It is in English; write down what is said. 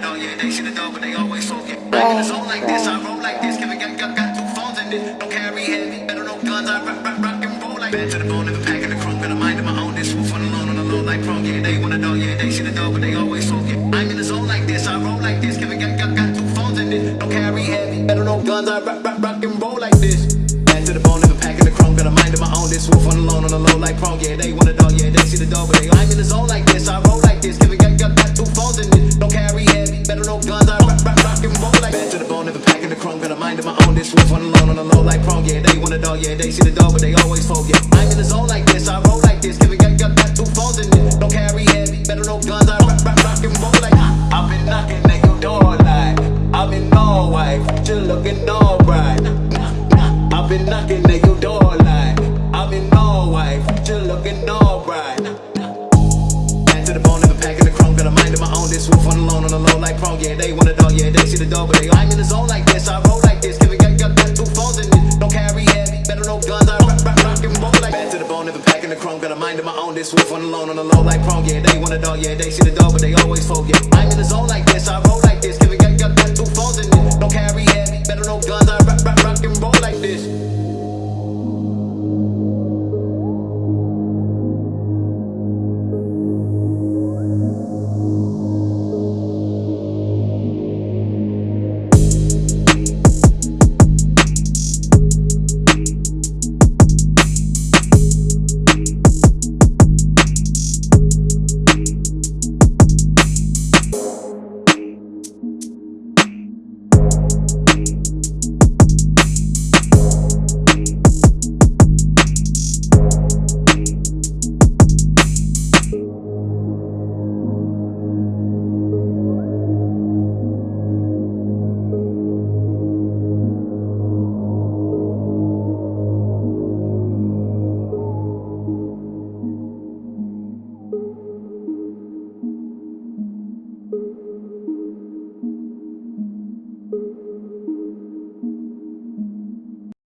dog, yeah, they see the dog, but they always forget. I'm in the zone like this, I roll like this, Kevin got, got, got two phones in it. Don't carry heavy, better no guns, I rock, rock, rock and roll like Bad to the bone, never packing the chrome, got a mind of my own. This wolf on loan on the low like chrome, yeah, they want a dog, yeah, they see the dog, but they always forget. I'm in the zone like this, I roll like this, Kevin got, got, got two phones in it. Don't carry heavy, better no guns, I rock, rock, rock and roll like this. Bad to the bone, never packing the chrome, got a mind of my own. This wolf on the loan on low like chrome, yeah, they want a dog, yeah, they see the dog, but they I'm in the zone like this, I roll like this, got, packing got a mind of my own. This wolf on the loan on the low like chrome, yeah, they want a dog, yeah, they see the dog, but they always forget. I'm in the zone like this, I roll like this, Kevin got, got, got two phones in it. Don't carry heavy, better no guns, I rock, rock, rock and roll like ah. I've been knocking at your door like I'm in Norway, you looking alright. I've been knocking at your door like I'm in Norway, you looking alright. Back to the bone, never packing the chrome, got a mind of my own. This wolf on loan on the low like chrome, yeah, they want a dog, yeah, they see the dog, but they I'm in the zone like this, I roll like this, Kevin got, got, got two phones in it. Don't carry heavy, better no guns, I rock, rock, rock and roll like Back to the bone, never packing the chrome, got a mind of my own. This wolf on loan on the low like chrome, yeah, they want a dog, yeah, they see the dog, but they always forget. I'm in the zone like this, I roll like this, Kevin got, got, got two phones in it. Don't carry heavy, better no guns, I rock, rock, rock and roll like this.